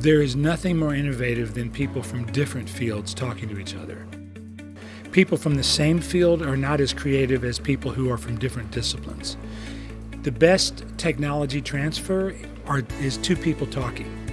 There is nothing more innovative than people from different fields talking to each other. People from the same field are not as creative as people who are from different disciplines. The best technology transfer are, is two people talking.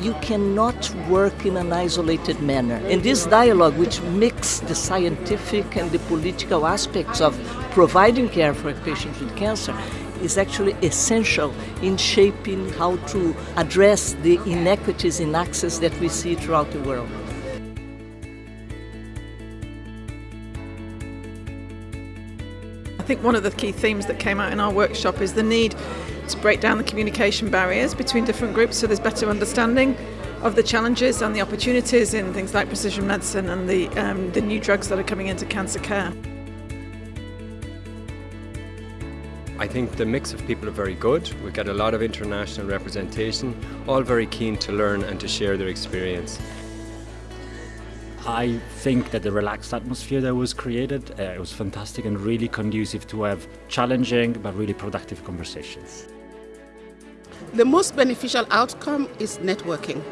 You cannot work in an isolated manner. And this dialogue, which mixes the scientific and the political aspects of providing care for patients with cancer, is actually essential in shaping how to address the inequities in access that we see throughout the world. Think one of the key themes that came out in our workshop is the need to break down the communication barriers between different groups so there's better understanding of the challenges and the opportunities in things like precision medicine and the, um, the new drugs that are coming into cancer care. I think the mix of people are very good. We get a lot of international representation, all very keen to learn and to share their experience. I think that the relaxed atmosphere that was created uh, it was fantastic and really conducive to have challenging but really productive conversations. The most beneficial outcome is networking.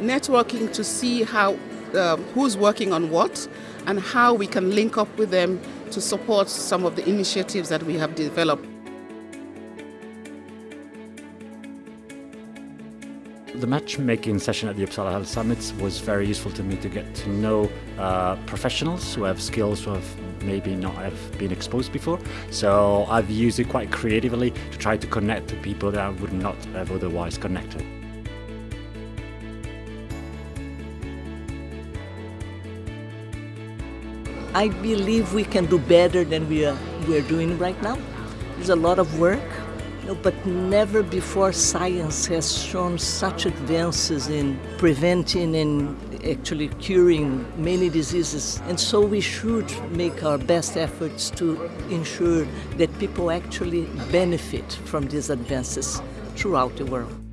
Networking to see how um, who's working on what and how we can link up with them to support some of the initiatives that we have developed. The matchmaking session at the Uppsala Health Summits was very useful to me to get to know uh, professionals who have skills who have maybe not have been exposed before. So I've used it quite creatively to try to connect to people that I would not have otherwise connected. I believe we can do better than we are, we are doing right now. There's a lot of work, but never before science has shown such advances in preventing and actually curing many diseases. And so we should make our best efforts to ensure that people actually benefit from these advances throughout the world.